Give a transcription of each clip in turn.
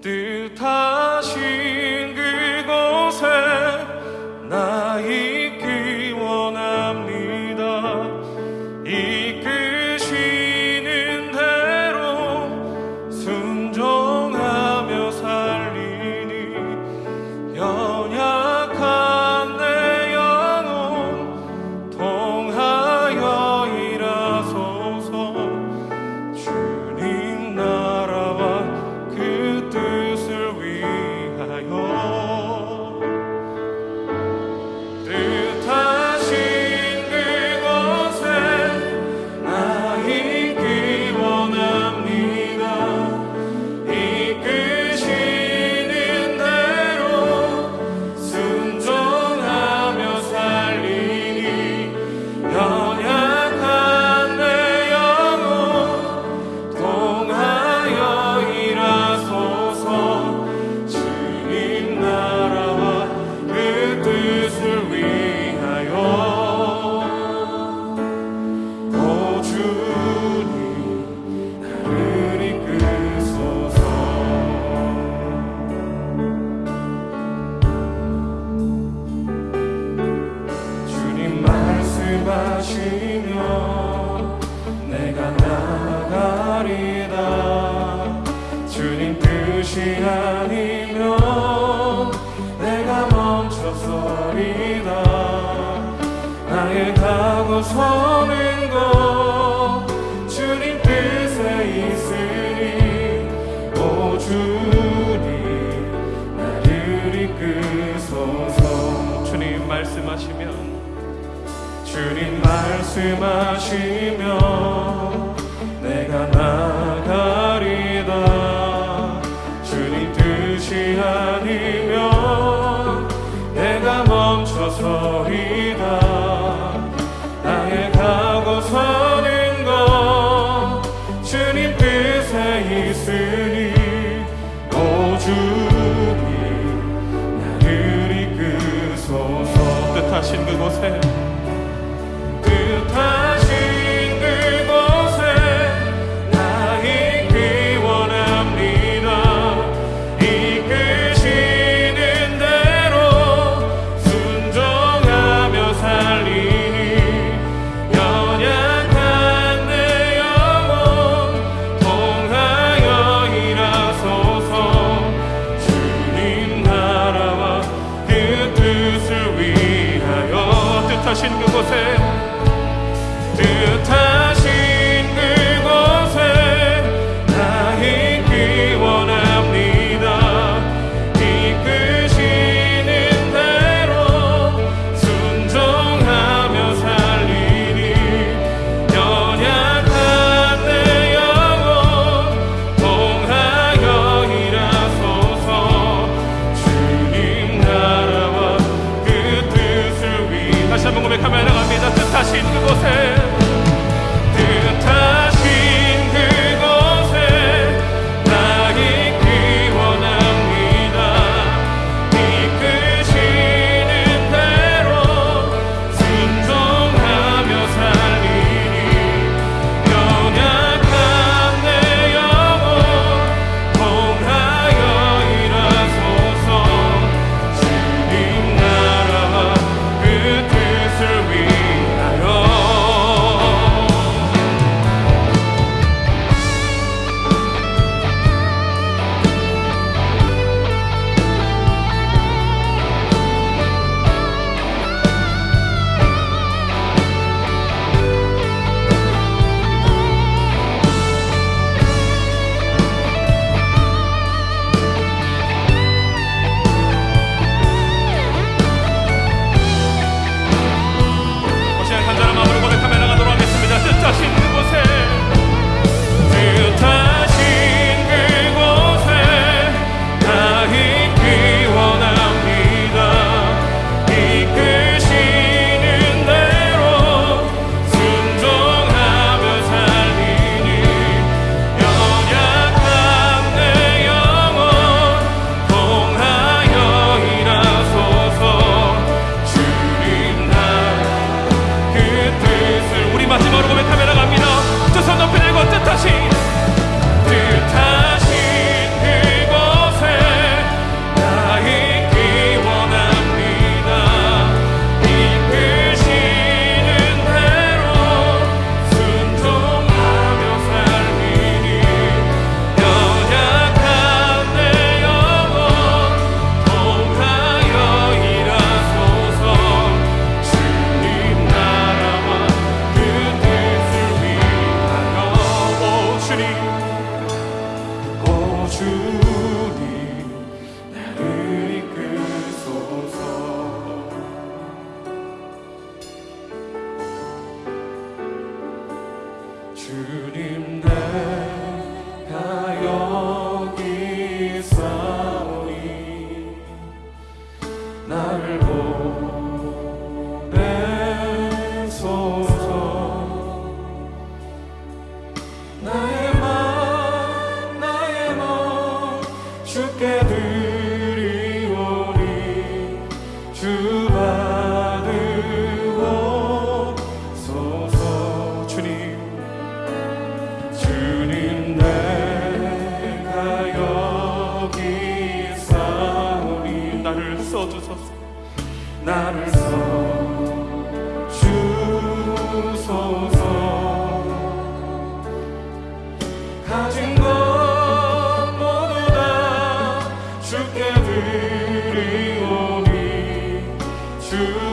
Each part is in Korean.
뜻하 나서는 것 주님 뜻에 있으니 오 주님 나를 이끄소서. 주님 말씀하시면 주님 말씀하시면 내가 나 계신 그곳에 사신 그곳에 나를 써 주소서. 주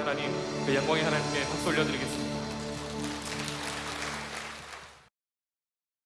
하나님, 그 영광의 하나님께 박수 올려드리겠습니다.